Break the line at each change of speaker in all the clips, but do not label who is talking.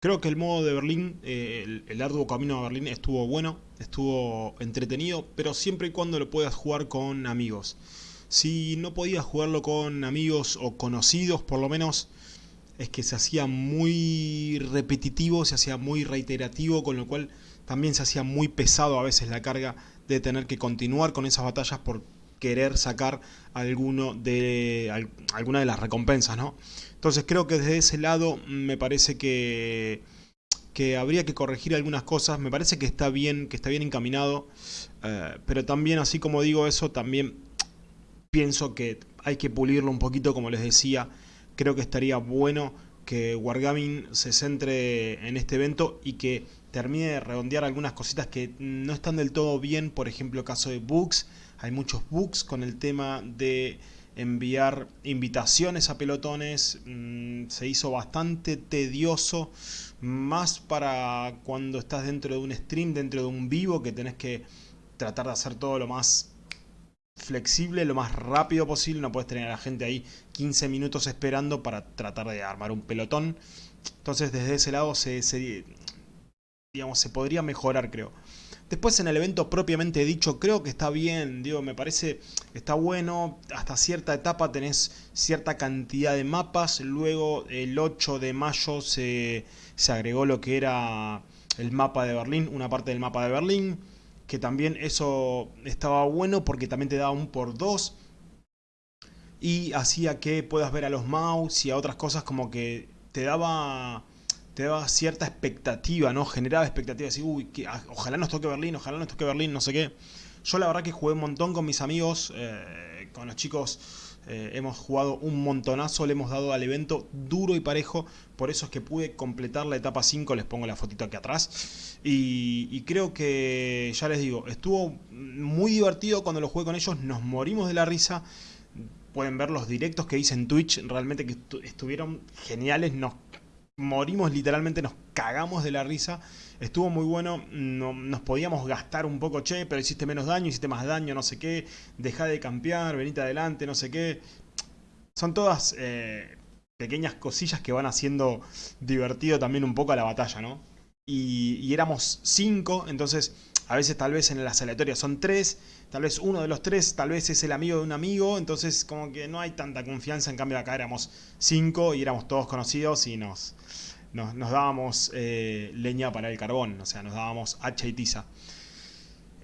Creo que el modo de Berlín, eh, el, el arduo camino a Berlín estuvo bueno, estuvo entretenido, pero siempre y cuando lo puedas jugar con amigos. Si no podías jugarlo con amigos o conocidos, por lo menos, es que se hacía muy repetitivo, se hacía muy reiterativo, con lo cual también se hacía muy pesado a veces la carga de tener que continuar con esas batallas por querer sacar alguno de, alguna de las recompensas, ¿no? Entonces creo que desde ese lado me parece que, que habría que corregir algunas cosas. Me parece que está bien, que está bien encaminado. Eh, pero también, así como digo eso, también pienso que hay que pulirlo un poquito, como les decía. Creo que estaría bueno que Wargaming se centre en este evento y que termine de redondear algunas cositas que no están del todo bien. Por ejemplo, caso de bugs hay muchos bugs con el tema de enviar invitaciones a pelotones. Mm, se hizo bastante tedioso. Más para cuando estás dentro de un stream, dentro de un vivo, que tenés que tratar de hacer todo lo más flexible, lo más rápido posible. No puedes tener a la gente ahí 15 minutos esperando para tratar de armar un pelotón. Entonces desde ese lado se, se digamos, se podría mejorar creo. Después en el evento propiamente dicho, creo que está bien, digo, me parece, está bueno, hasta cierta etapa tenés cierta cantidad de mapas, luego el 8 de mayo se, se agregó lo que era el mapa de Berlín, una parte del mapa de Berlín, que también eso estaba bueno porque también te daba un por dos y hacía que puedas ver a los mouse y a otras cosas como que te daba te daba cierta expectativa, ¿no? Generaba expectativas, así, uy, ah, ojalá nos toque Berlín, ojalá nos toque Berlín, no sé qué. Yo la verdad que jugué un montón con mis amigos, eh, con los chicos eh, hemos jugado un montonazo, le hemos dado al evento duro y parejo, por eso es que pude completar la etapa 5, les pongo la fotito aquí atrás. Y, y, creo que, ya les digo, estuvo muy divertido cuando lo jugué con ellos, nos morimos de la risa. Pueden ver los directos que hice en Twitch, realmente que estuvieron geniales, nos morimos literalmente, nos cagamos de la risa. Estuvo muy bueno, no, nos podíamos gastar un poco, che, pero hiciste menos daño, hiciste más daño, no sé qué, deja de campear, venite adelante, no sé qué. Son todas eh, pequeñas cosillas que van haciendo divertido también un poco a la batalla, ¿no? Y, y éramos cinco, entonces a veces tal vez en las aleatorias son tres, tal vez uno de los tres, tal vez es el amigo de un amigo, entonces como que no hay tanta confianza, en cambio acá éramos cinco y éramos todos conocidos y nos, nos, dábamos eh, leña para el carbón, o sea, nos dábamos hacha y tiza.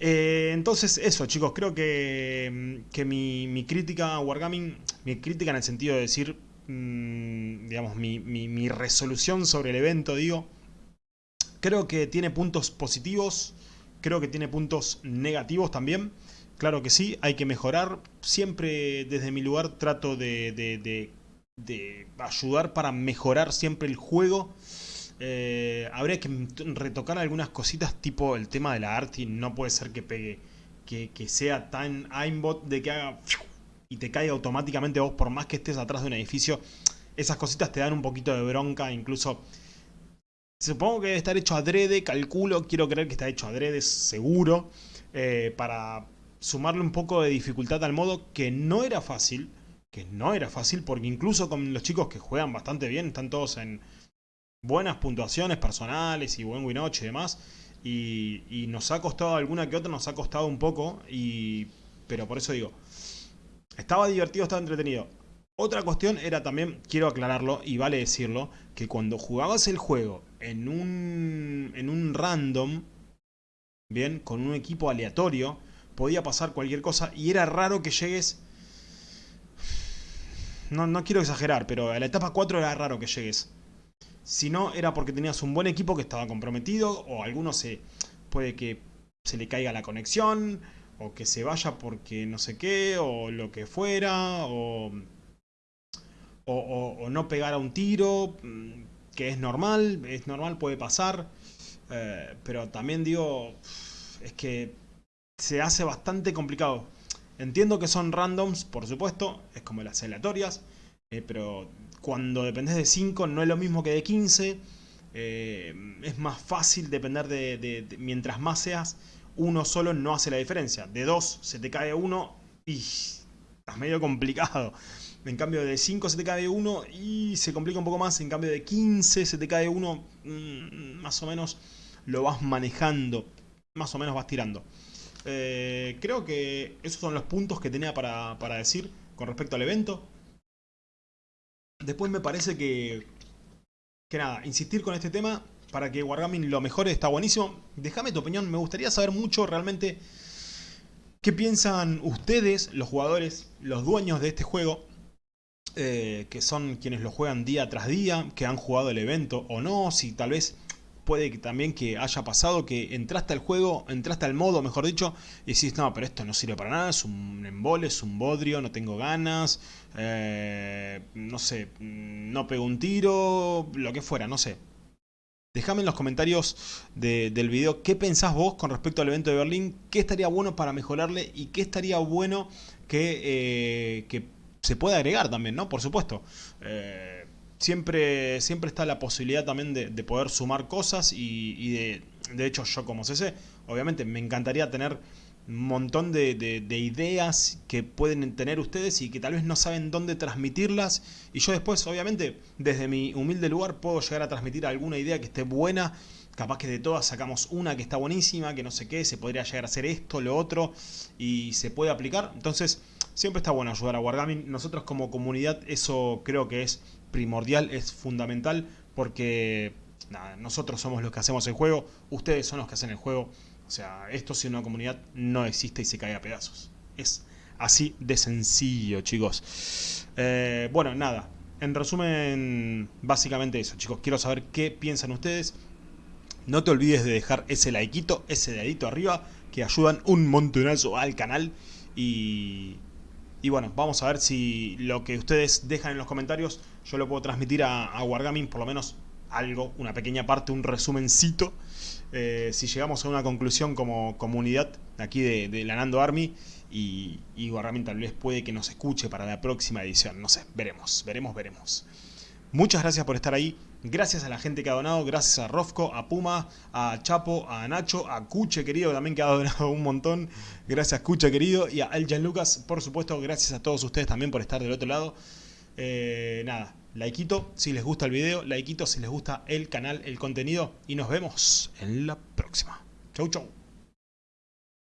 Eh, entonces eso chicos, creo que, que mi, crítica a Wargaming, mi crítica en el sentido de decir, mm, digamos, mi, mi resolución sobre el evento, digo, creo que tiene puntos positivos, Creo que tiene puntos negativos también. Claro que sí, hay que mejorar. Siempre desde mi lugar trato de, ayudar para mejorar siempre el juego. Eh, habría que retocar algunas cositas tipo el tema de la arte. No puede ser que pegue, que, sea tan aimbot de que haga y te caiga automáticamente vos por más que estés atrás de un edificio. Esas cositas te dan un poquito de bronca, incluso Supongo que debe estar hecho adrede, calculo, quiero creer que está hecho adrede, seguro, eh, para sumarle un poco de dificultad al modo que no era fácil, que no era fácil, porque incluso con los chicos que juegan bastante bien, están todos en buenas puntuaciones personales y buen winoche y demás, y, nos ha costado alguna que otra, nos ha costado un poco, y, pero por eso digo, estaba divertido, estaba entretenido. Otra cuestión era también, quiero aclararlo y vale decirlo, que cuando jugabas el juego en un, en un random, bien, con un equipo aleatorio, podía pasar cualquier cosa y era raro que llegues... No, no quiero exagerar, pero a la etapa 4 era raro que llegues. Si no, era porque tenías un buen equipo que estaba comprometido, o alguno se puede que se le caiga la conexión, o que se vaya porque no sé qué, o lo que fuera, o o, no pegar a un tiro, mm, que es normal, es normal, puede pasar. Eh, pero también digo, es que se hace bastante complicado. Entiendo que son randoms, por supuesto, es como las aleatorias, eh, pero cuando dependes de 5 no es lo mismo que de 15. Eh, es más fácil depender de, Mientras más seas, uno solo no hace la diferencia. De dos se te cae uno y... Estás medio complicado. En cambio de 5 se te cae uno y se complica un poco más. En cambio de 15 se te cae uno, mm, más o menos lo vas manejando. Más o menos vas tirando. Eh, creo que esos son los puntos que tenía para, para decir con respecto al evento. Después me parece que, que nada, insistir con este tema para que Wargaming lo mejore está buenísimo. Déjame tu opinión, me gustaría saber mucho realmente qué piensan ustedes, los jugadores, los dueños de este juego. Eh, que son quienes lo juegan día tras día, que han jugado el evento o no, si tal vez puede que también que haya pasado que entraste al juego, entraste al modo, mejor dicho, y decís, no, pero esto no sirve para nada, es un embole, es un bodrio, no tengo ganas, eh, no sé, no pego un tiro, lo que fuera, no sé. Déjame en los comentarios del video qué pensás vos con respecto al evento de Berlín, qué estaría bueno para mejorarle y qué estaría bueno que, eh, que se pueda agregar también, ¿no? Por supuesto. Eh, siempre, siempre está la posibilidad también de, poder sumar cosas y, de, de hecho yo como CC, obviamente me encantaría tener un montón de, ideas que pueden tener ustedes y que tal vez no saben dónde transmitirlas y yo después obviamente desde mi humilde lugar puedo llegar a transmitir alguna idea que esté buena capaz que de todas sacamos una que está buenísima, que no sé qué, se podría llegar a hacer esto, lo otro y se puede aplicar entonces siempre está bueno ayudar a Wargaming nosotros como comunidad eso creo que es primordial, es fundamental porque nosotros somos los que hacemos el juego, ustedes son los que hacen el juego o sea, esto si una comunidad no existe y se cae a pedazos. Es así de sencillo, chicos. Eh, bueno, nada. En resumen, básicamente eso, chicos. Quiero saber qué piensan ustedes. No te olvides de dejar ese likeito, ese dedito arriba, que ayudan un montonazo al canal. Y, y bueno, vamos a ver si lo que ustedes dejan en los comentarios yo lo puedo transmitir a, a Wargaming, por lo menos algo, una pequeña parte, un resumencito eh, si llegamos a una conclusión como comunidad aquí de, de Lanando Army y, y tal vez puede que nos escuche para la próxima edición, no sé, veremos, veremos, veremos. Muchas gracias por estar ahí, gracias a la gente que ha donado, gracias a Rofco, a Puma, a Chapo, a Nacho, a Cuche querido también que ha donado un montón, gracias Cuche querido y a El Lucas, por supuesto, gracias a todos ustedes también por estar del otro lado. Eh, nada, likeito si les gusta el video, likeito si les gusta el canal, el contenido y nos vemos en la próxima. Chau chau.